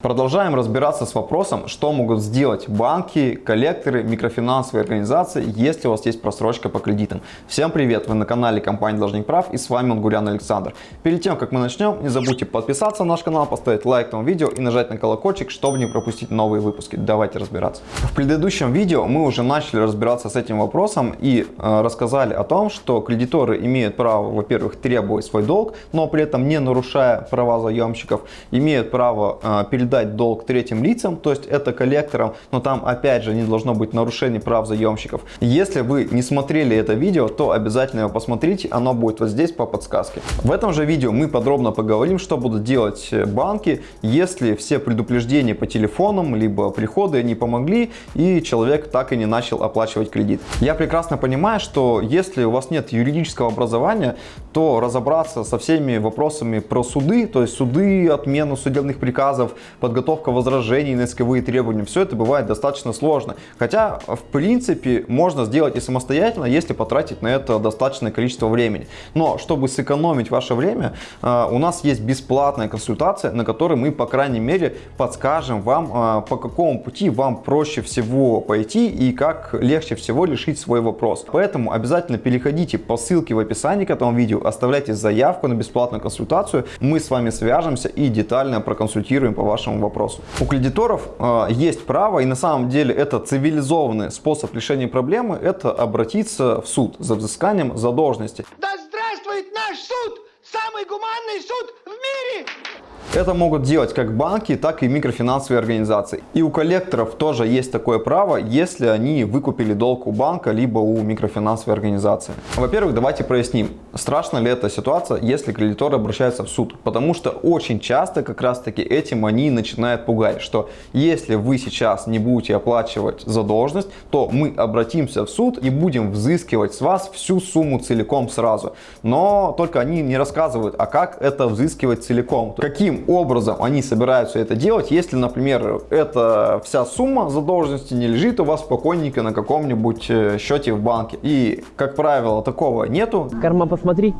Продолжаем разбираться с вопросом, что могут сделать банки, коллекторы, микрофинансовые организации, если у вас есть просрочка по кредитам. Всем привет! Вы на канале компании Должник Прав и с вами Мангурян Александр. Перед тем, как мы начнем, не забудьте подписаться на наш канал, поставить лайк этому видео и нажать на колокольчик, чтобы не пропустить новые выпуски. Давайте разбираться. В предыдущем видео мы уже начали разбираться с этим вопросом и э, рассказали о том, что кредиторы имеют право, во-первых, требовать свой долг, но при этом не нарушая права заемщиков, имеют право э, перед передать долг третьим лицам, то есть это коллекторам, но там опять же не должно быть нарушений прав заемщиков. Если вы не смотрели это видео, то обязательно его посмотрите, оно будет вот здесь по подсказке. В этом же видео мы подробно поговорим, что будут делать банки, если все предупреждения по телефонам, либо приходы не помогли и человек так и не начал оплачивать кредит. Я прекрасно понимаю, что если у вас нет юридического образования, то разобраться со всеми вопросами про суды, то есть суды, отмену судебных приказов, подготовка возражений на исковые требования, все это бывает достаточно сложно. Хотя, в принципе, можно сделать и самостоятельно, если потратить на это достаточное количество времени. Но, чтобы сэкономить ваше время, э, у нас есть бесплатная консультация, на которой мы, по крайней мере, подскажем вам, э, по какому пути вам проще всего пойти и как легче всего решить свой вопрос. Поэтому обязательно переходите по ссылке в описании к этому видео, оставляйте заявку на бесплатную консультацию, мы с вами свяжемся и детально проконсультируем по вашему вашему вопросу. У кредиторов э, есть право, и на самом деле это цивилизованный способ решения проблемы, это обратиться в суд за взысканием задолженности. Да здравствует наш суд! Самый гуманный суд в мире! Это могут делать как банки, так и микрофинансовые организации. И у коллекторов тоже есть такое право, если они выкупили долг у банка, либо у микрофинансовой организации. Во-первых, давайте проясним, страшна ли эта ситуация, если кредиторы обращаются в суд. Потому что очень часто как раз таки этим они начинают пугать, что если вы сейчас не будете оплачивать задолженность, то мы обратимся в суд и будем взыскивать с вас всю сумму целиком сразу. Но только они не рассказывают, а как это взыскивать целиком. Каким образом они собираются это делать, если, например, эта вся сумма задолженности не лежит у вас спокойненько на каком-нибудь э, счете в банке. И, как правило, такого нету. Карма посмотри.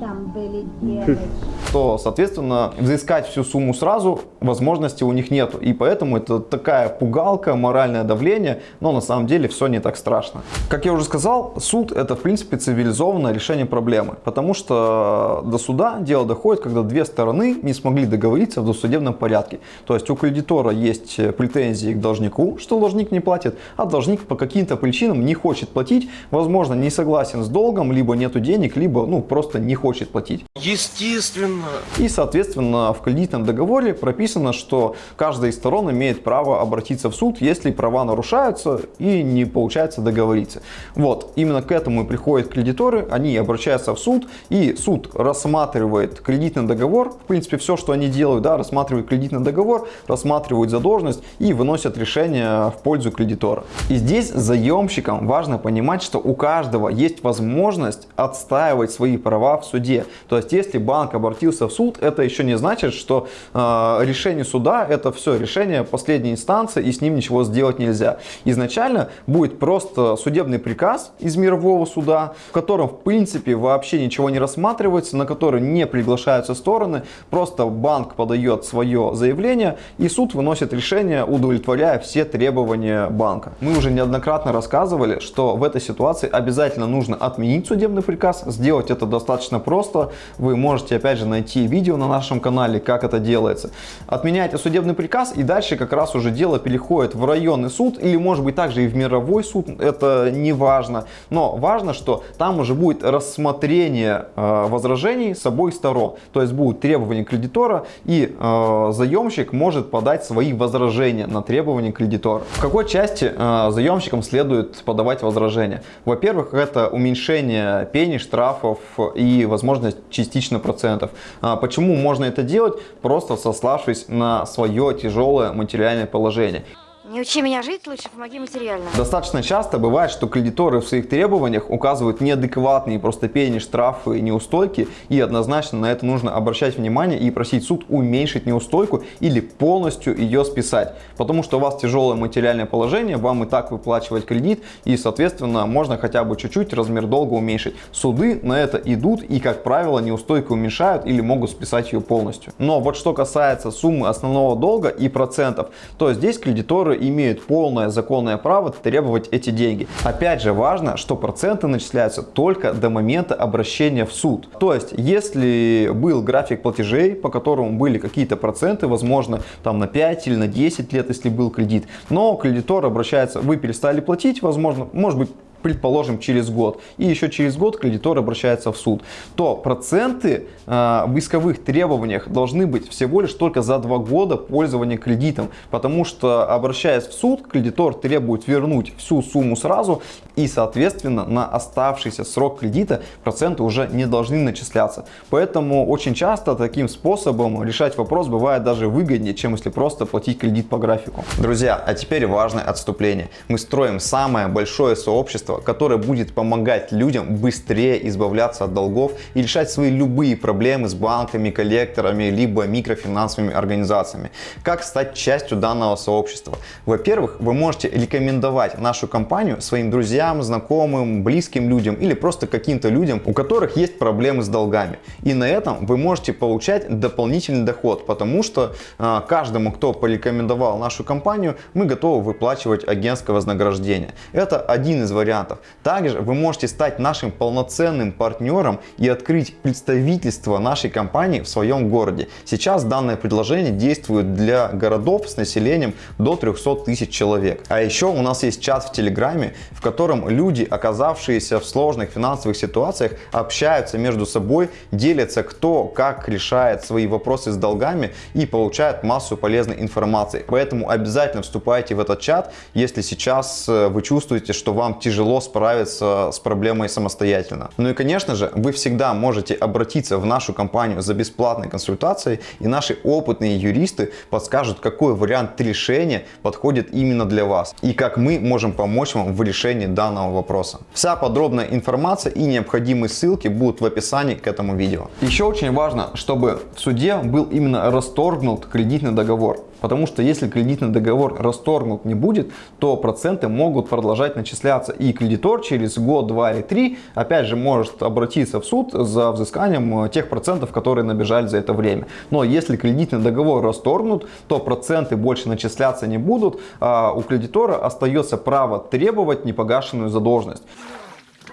Там были девочки. То, соответственно, взыскать всю сумму сразу возможности у них нету. И поэтому это такая пугалка, моральное давление, но на самом деле все не так страшно. Как я уже сказал, суд это в принципе цивилизованное решение проблемы. Потому что до суда дело доходит, когда две стороны не смогли договориться в досудебном порядке. То есть у кредитора есть претензии к должнику, что должник не платит, а должник по каким-то причинам не хочет платить, возможно, не согласен с долгом, либо нету денег, либо ну просто не хочет платить. Естественно. И, соответственно, в кредитном договоре прописано, что каждая из сторон имеет право обратиться в суд, если права нарушаются и не получается договориться. Вот, именно к этому и приходят кредиторы, они обращаются в суд, и суд рассматривает кредитный договор, в принципе, все, что они делают, да, рассматривают кредитный договор, рассматривают задолженность и выносят решение в пользу кредитора. И здесь заемщикам важно понимать, что у каждого есть возможность отстаивать свои права в суде. То есть, если банк обратился в суд, это еще не значит, что э, решение суда это все решение последней инстанции и с ним ничего сделать нельзя. Изначально будет просто судебный приказ из мирового суда, в котором в принципе вообще ничего не рассматривается, на который не приглашаются стороны, просто банк подает свое заявление и суд выносит решение, удовлетворяя все требования банка. Мы уже неоднократно рассказывали, что в этой ситуации обязательно нужно отменить судебный приказ, сделать это достаточно просто. Вы можете опять же найти видео на нашем канале, как это делается. Отменяйте судебный приказ и дальше как раз уже дело переходит в районный суд или может быть также и в мировой суд, это не важно. Но важно, что там уже будет рассмотрение э, возражений с обоих сторон. То есть будут требования кредитора и э, заемщик может подать свои возражения на требования кредитора. В какой части э, заемщикам следует подавать возражения? Во-первых, это уменьшение пени, штрафов и возможность частично процентов. А почему можно это делать? Просто сославшись на свое тяжелое материальное положение. Не учи меня жить, лучше помоги материально. Достаточно часто бывает, что кредиторы в своих требованиях указывают неадекватные просто пени, штрафы, неустойки, и однозначно на это нужно обращать внимание и просить суд уменьшить неустойку или полностью ее списать. Потому что у вас тяжелое материальное положение, вам и так выплачивать кредит, и соответственно можно хотя бы чуть-чуть размер долга уменьшить. Суды на это идут и, как правило, неустойку уменьшают или могут списать ее полностью. Но вот что касается суммы основного долга и процентов, то здесь кредиторы имеют полное законное право требовать эти деньги. Опять же важно, что проценты начисляются только до момента обращения в суд. То есть, если был график платежей, по которому были какие-то проценты, возможно, там на 5 или на 10 лет, если был кредит, но кредитор обращается, вы перестали платить, возможно, может быть, предположим, через год, и еще через год кредитор обращается в суд, то проценты э, в исковых требованиях должны быть всего лишь только за два года пользования кредитом, потому что, обращаясь в суд, кредитор требует вернуть всю сумму сразу, и, соответственно, на оставшийся срок кредита проценты уже не должны начисляться. Поэтому очень часто таким способом решать вопрос бывает даже выгоднее, чем если просто платить кредит по графику. Друзья, а теперь важное отступление. Мы строим самое большое сообщество сообщество, которое будет помогать людям быстрее избавляться от долгов и решать свои любые проблемы с банками, коллекторами, либо микрофинансовыми организациями. Как стать частью данного сообщества? Во-первых, вы можете рекомендовать нашу компанию своим друзьям, знакомым, близким людям или просто каким-то людям, у которых есть проблемы с долгами. И на этом вы можете получать дополнительный доход, потому что э, каждому, кто порекомендовал нашу компанию, мы готовы выплачивать агентское вознаграждение. Это один из вариантов вариантов. Также вы можете стать нашим полноценным партнером и открыть представительство нашей компании в своем городе. Сейчас данное предложение действует для городов с населением до 300 тысяч человек. А еще у нас есть чат в Телеграме, в котором люди, оказавшиеся в сложных финансовых ситуациях, общаются между собой, делятся кто как решает свои вопросы с долгами и получают массу полезной информации. Поэтому обязательно вступайте в этот чат, если сейчас э, вы чувствуете, что вам тяжело тяжело справиться с проблемой самостоятельно. Ну и конечно же, вы всегда можете обратиться в нашу компанию за бесплатной консультацией, и наши опытные юристы подскажут, какой вариант решения подходит именно для вас, и как мы можем помочь вам в решении данного вопроса. Вся подробная информация и необходимые ссылки будут в описании к этому видео. Еще очень важно, чтобы в суде был именно расторгнут кредитный договор. Потому что если кредитный договор расторгнут не будет, то проценты могут продолжать начисляться. И кредитор через год, два или три опять же может обратиться в суд за взысканием э, тех процентов, которые набежали за это время. Но если кредитный договор расторгнут, то проценты больше начисляться не будут, а у кредитора остается право требовать непогашенную задолженность.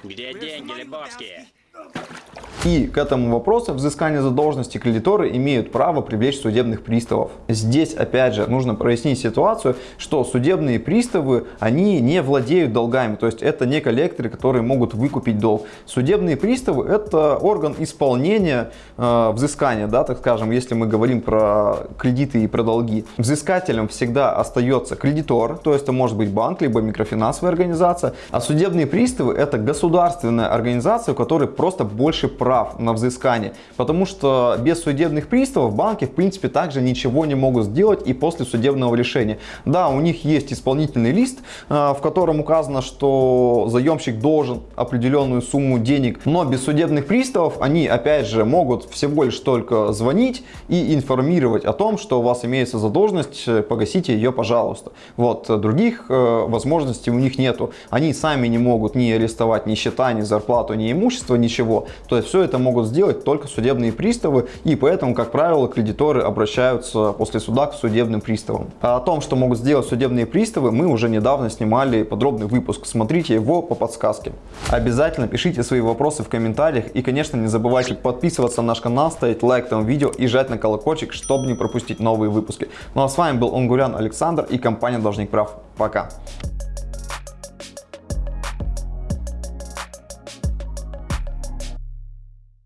Где деньги, Лебовские? И к этому вопросу взыскания задолженности кредиторы имеют право привлечь судебных приставов. Здесь опять же нужно прояснить ситуацию, что судебные приставы, они не владеют долгами, то есть это не коллекторы, которые могут выкупить долг. Судебные приставы это орган исполнения э, взыскания, да, так скажем, если мы говорим про кредиты и про долги. Взыскателем всегда остается кредитор, то есть это может быть банк, либо микрофинансовая организация, а судебные приставы это государственная организация, у которой просто больше прав прав на взыскание, потому что без судебных приставов банки в принципе также ничего не могут сделать и после судебного решения. Да, у них есть исполнительный лист, э, в котором указано, что заемщик должен определенную сумму денег, но без судебных приставов они опять же могут всего лишь только звонить и информировать о том, что у вас имеется задолженность, э, погасите ее, пожалуйста. Вот, других э, возможностей у них нету. Они сами не могут ни арестовать ни счета, ни зарплату, ни имущество, ничего. То есть все это могут сделать только судебные приставы, и поэтому, как правило, кредиторы обращаются после суда к судебным приставам. А о том, что могут сделать судебные приставы, мы уже недавно снимали подробный выпуск. Смотрите его по подсказке. Обязательно пишите свои вопросы в комментариях и, конечно, не забывайте подписываться на наш канал, ставить лайк этому видео и жать на колокольчик, чтобы не пропустить новые выпуски. Ну а с вами был Онгурян Александр и компания Должник Прав. Пока!